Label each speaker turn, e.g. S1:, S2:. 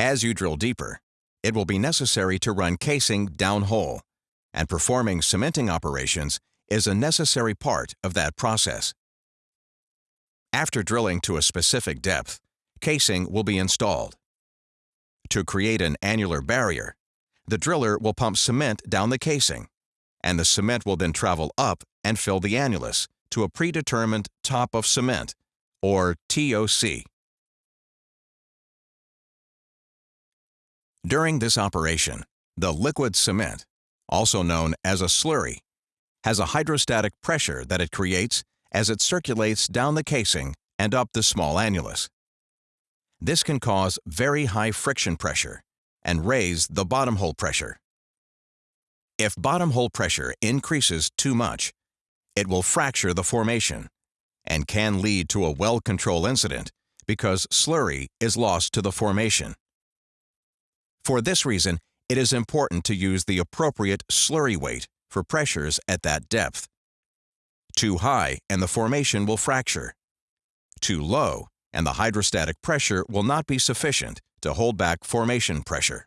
S1: As you drill deeper, it will be necessary to run casing downhole, and performing cementing operations is a necessary part of that process. After drilling to a specific depth, casing will be installed. To create an annular barrier, the driller will pump cement down the casing, and the cement will then travel up and fill the annulus to a predetermined top of cement, or TOC. During this operation, the liquid cement, also known as a slurry, has a hydrostatic pressure that it creates as it circulates down the casing and up the small annulus. This can cause very high friction pressure and raise the bottom hole pressure. If bottom hole pressure increases too much, it will fracture the formation and can lead to a well control incident because slurry is lost to the formation. For this reason, it is important to use the appropriate slurry weight for pressures at that depth. Too high and the formation will fracture. Too low and the hydrostatic pressure will not be sufficient to hold back formation pressure.